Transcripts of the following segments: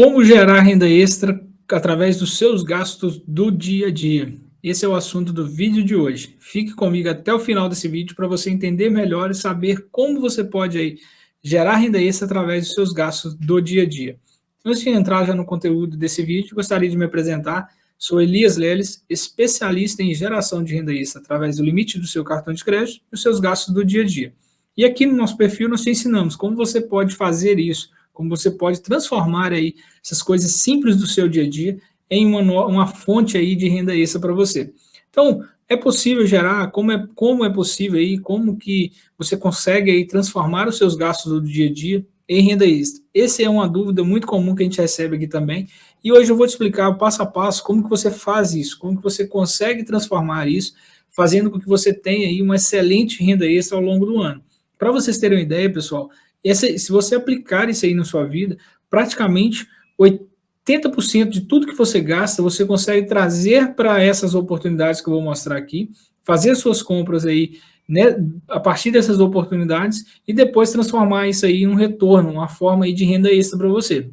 Como gerar renda extra através dos seus gastos do dia a dia? Esse é o assunto do vídeo de hoje. Fique comigo até o final desse vídeo para você entender melhor e saber como você pode aí gerar renda extra através dos seus gastos do dia a dia. Antes de entrar já no conteúdo desse vídeo, gostaria de me apresentar. Sou Elias Leles, especialista em geração de renda extra através do limite do seu cartão de crédito e os seus gastos do dia a dia. E aqui no nosso perfil nós te ensinamos como você pode fazer isso como você pode transformar aí essas coisas simples do seu dia a dia em uma, uma fonte aí de renda extra para você. Então, é possível gerar, como é, como é possível aí, como que você consegue aí transformar os seus gastos do dia a dia em renda extra? Essa é uma dúvida muito comum que a gente recebe aqui também, e hoje eu vou te explicar passo a passo como que você faz isso, como que você consegue transformar isso, fazendo com que você tenha aí uma excelente renda extra ao longo do ano. Para vocês terem uma ideia, pessoal, se você aplicar isso aí na sua vida, praticamente 80% de tudo que você gasta, você consegue trazer para essas oportunidades que eu vou mostrar aqui, fazer suas compras aí né, a partir dessas oportunidades e depois transformar isso aí em um retorno, uma forma aí de renda extra para você.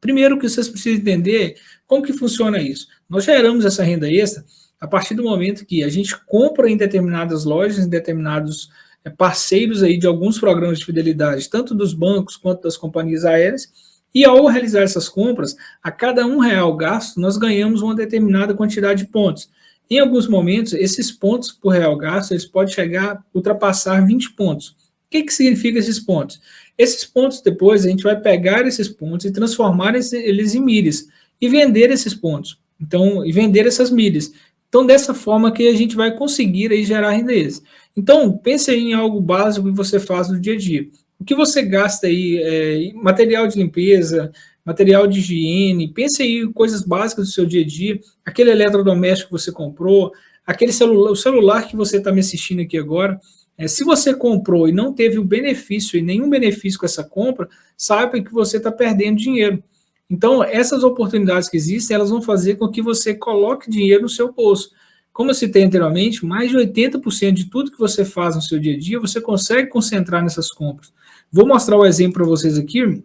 Primeiro que vocês precisam entender como que funciona isso. Nós geramos essa renda extra a partir do momento que a gente compra em determinadas lojas, em determinados é, parceiros aí de alguns programas de fidelidade, tanto dos bancos quanto das companhias aéreas, e ao realizar essas compras, a cada um real gasto, nós ganhamos uma determinada quantidade de pontos. Em alguns momentos, esses pontos por real gasto, eles podem chegar a ultrapassar 20 pontos. O que, que significa esses pontos? Esses pontos, depois, a gente vai pegar esses pontos e transformar eles em milhas, e vender esses pontos. Então, e vender essas milhas. Então, dessa forma que a gente vai conseguir aí gerar rendez. Então, pense em algo básico que você faz no dia a dia. O que você gasta aí, é, material de limpeza, material de higiene, pense aí coisas básicas do seu dia a dia, aquele eletrodoméstico que você comprou, aquele celular, o celular que você está me assistindo aqui agora, é, se você comprou e não teve o benefício e nenhum benefício com essa compra, saiba que você está perdendo dinheiro. Então, essas oportunidades que existem, elas vão fazer com que você coloque dinheiro no seu bolso. Como eu citei anteriormente, mais de 80% de tudo que você faz no seu dia a dia, você consegue concentrar nessas compras. Vou mostrar o um exemplo para vocês aqui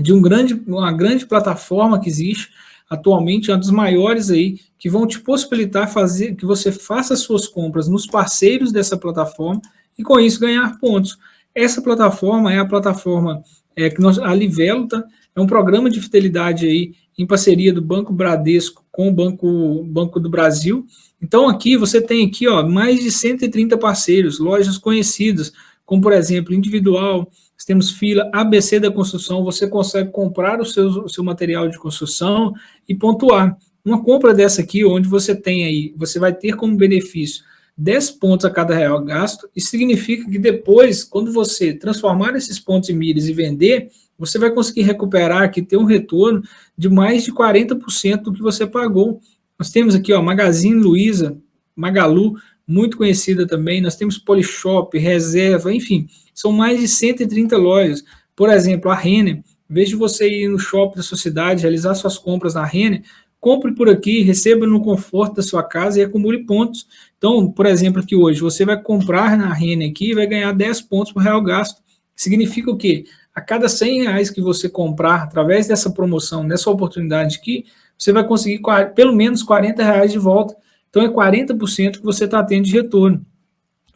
de um grande, uma grande plataforma que existe atualmente, uma dos maiores aí, que vão te possibilitar fazer que você faça suas compras nos parceiros dessa plataforma e com isso ganhar pontos. Essa plataforma é a plataforma é, que nós, a Livelo, tá? É um programa de fidelidade aí em parceria do Banco Bradesco com o Banco, Banco do Brasil. Então aqui você tem aqui ó, mais de 130 parceiros, lojas conhecidas, como por exemplo Individual, temos fila ABC da construção, você consegue comprar o seu, o seu material de construção e pontuar. Uma compra dessa aqui, onde você tem aí, você vai ter como benefício 10 pontos a cada real gasto, isso significa que depois, quando você transformar esses pontos em milhas e vender, você vai conseguir recuperar aqui, ter um retorno de mais de 40% do que você pagou. Nós temos aqui, ó, Magazine Luiza, Magalu, muito conhecida também, nós temos Polishop, Reserva, enfim, são mais de 130 lojas. Por exemplo, a Renner, em vez de você ir no shopping da sua cidade, realizar suas compras na Renner, compre por aqui, receba no conforto da sua casa e acumule pontos. Então, por exemplo, aqui hoje, você vai comprar na Renner aqui e vai ganhar 10 pontos por real gasto. Significa o quê? a cada 100 reais que você comprar através dessa promoção, nessa oportunidade aqui, você vai conseguir pelo menos 40 reais de volta. Então é 40% que você está tendo de retorno.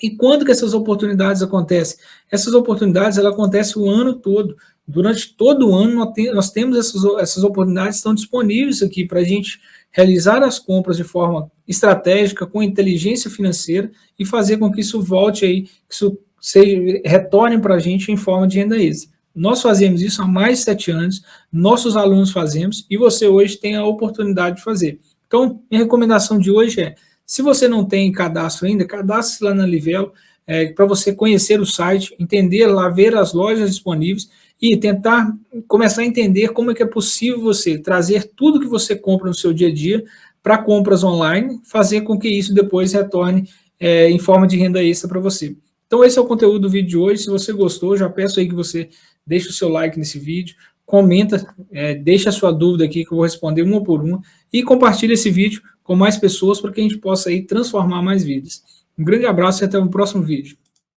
E quando que essas oportunidades acontecem? Essas oportunidades elas acontecem o ano todo. Durante todo o ano nós temos essas, essas oportunidades estão disponíveis aqui para a gente realizar as compras de forma estratégica, com inteligência financeira e fazer com que isso volte aí, que isso seja, retorne para a gente em forma de renda extra. Nós fazemos isso há mais de sete anos, nossos alunos fazemos, e você hoje tem a oportunidade de fazer. Então, minha recomendação de hoje é, se você não tem cadastro ainda, cadastre lá na Livelo, é, para você conhecer o site, entender lá, ver as lojas disponíveis e tentar começar a entender como é que é possível você trazer tudo que você compra no seu dia a dia para compras online, fazer com que isso depois retorne é, em forma de renda extra para você. Então esse é o conteúdo do vídeo de hoje, se você gostou, já peço aí que você deixe o seu like nesse vídeo, comenta, é, deixa a sua dúvida aqui que eu vou responder uma por uma e compartilhe esse vídeo com mais pessoas para que a gente possa aí transformar mais vidas. Um grande abraço e até o próximo vídeo.